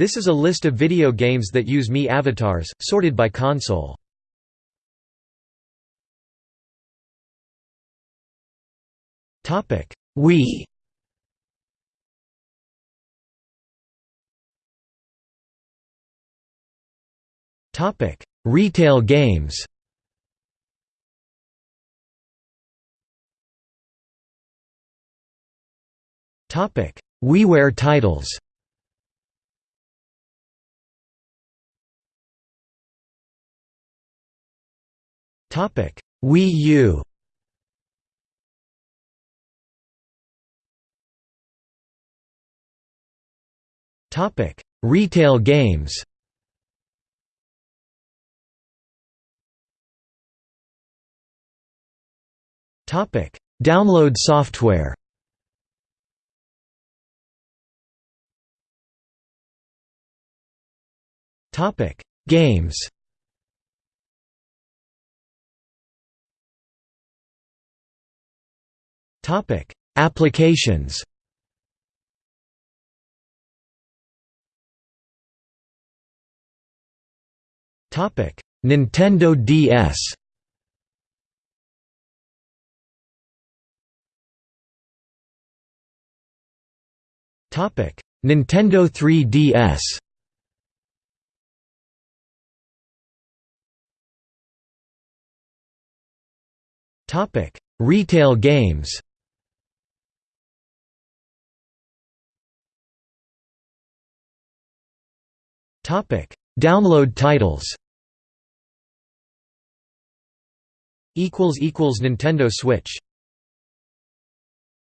This is a list of video games that use Mii avatars, sorted by console. Wii Topic: Retail games. Topic: WiiWare titles. Topic: Wii U. Topic: Retail games. Topic: Download software. Topic: Games. Topic: Applications. Topic: Nintendo DS. Topic: Nintendo 3DS. Topic: Retail games. Download titles. Nintendo Switch